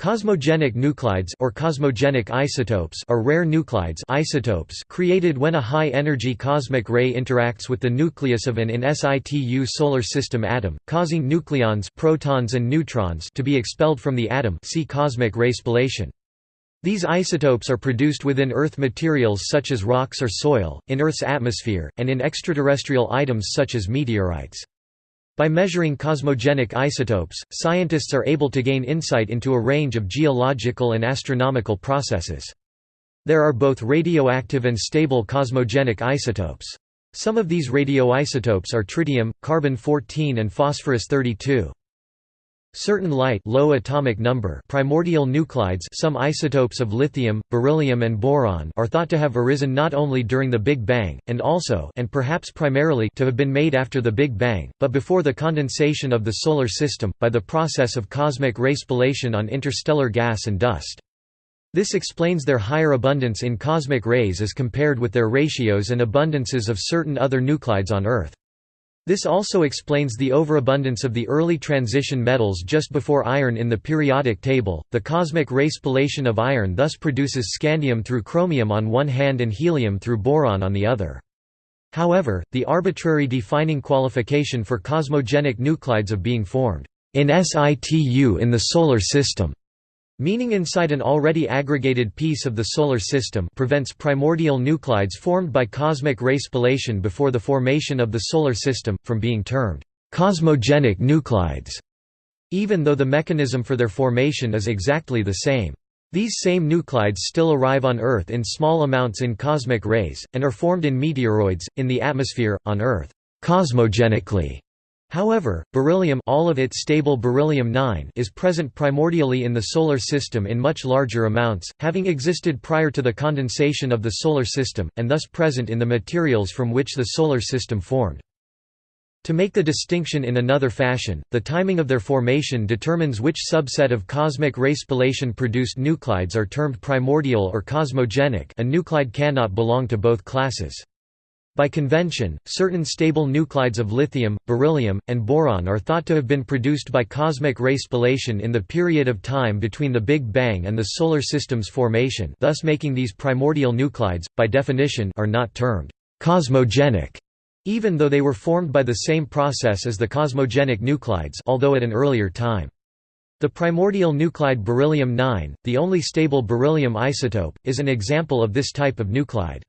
Cosmogenic nuclides or cosmogenic isotopes are rare nuclides isotopes created when a high-energy cosmic ray interacts with the nucleus of an in situ solar system atom, causing nucleons protons and neutrons to be expelled from the atom see cosmic ray spallation. These isotopes are produced within Earth materials such as rocks or soil, in Earth's atmosphere, and in extraterrestrial items such as meteorites. By measuring cosmogenic isotopes, scientists are able to gain insight into a range of geological and astronomical processes. There are both radioactive and stable cosmogenic isotopes. Some of these radioisotopes are tritium, carbon-14 and phosphorus-32. Certain light low atomic number primordial nuclides some isotopes of lithium, beryllium and boron are thought to have arisen not only during the Big Bang, and also and perhaps primarily to have been made after the Big Bang, but before the condensation of the Solar System, by the process of cosmic ray spallation on interstellar gas and dust. This explains their higher abundance in cosmic rays as compared with their ratios and abundances of certain other nuclides on Earth. This also explains the overabundance of the early transition metals just before iron in the periodic table. The cosmic ray spallation of iron thus produces scandium through chromium on one hand and helium through boron on the other. However, the arbitrary defining qualification for cosmogenic nuclides of being formed in situ in the Solar System Meaning inside an already aggregated piece of the Solar System prevents primordial nuclides formed by cosmic ray spallation before the formation of the Solar System, from being termed «cosmogenic nuclides», even though the mechanism for their formation is exactly the same. These same nuclides still arrive on Earth in small amounts in cosmic rays, and are formed in meteoroids, in the atmosphere, on Earth, cosmogenically. However, beryllium all of its stable beryllium-9 is present primordially in the Solar System in much larger amounts, having existed prior to the condensation of the Solar System, and thus present in the materials from which the Solar System formed. To make the distinction in another fashion, the timing of their formation determines which subset of cosmic ray spallation produced nuclides are termed primordial or cosmogenic a nuclide cannot belong to both classes. By convention, certain stable nuclides of lithium, beryllium, and boron are thought to have been produced by cosmic ray spallation in the period of time between the Big Bang and the Solar System's formation thus making these primordial nuclides, by definition are not termed «cosmogenic», even though they were formed by the same process as the cosmogenic nuclides although at an earlier time. The primordial nuclide beryllium-9, the only stable beryllium isotope, is an example of this type of nuclide.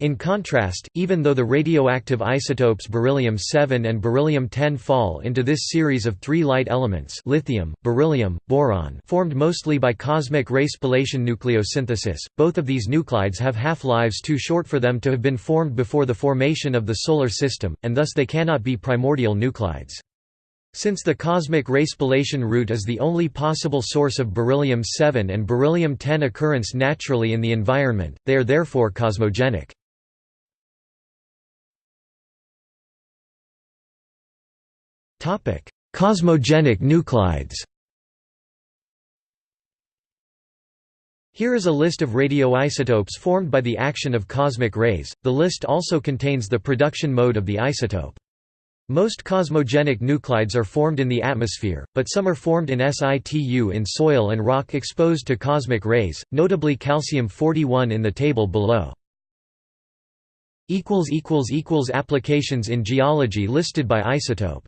In contrast, even though the radioactive isotopes beryllium-7 and beryllium-10 fall into this series of three light elements lithium, beryllium, boron formed mostly by cosmic ray spallation nucleosynthesis, both of these nuclides have half-lives too short for them to have been formed before the formation of the Solar System, and thus they cannot be primordial nuclides. Since the cosmic ray spallation route is the only possible source of beryllium-7 and beryllium-10 occurrence naturally in the environment, they are therefore cosmogenic. Cosmogenic nuclides Here is a list of radioisotopes formed by the action of cosmic rays. The list also contains the production mode of the isotope. Most cosmogenic nuclides are formed in the atmosphere, but some are formed in situ in soil and rock exposed to cosmic rays, notably calcium-41 in the table below. Applications in geology listed by isotope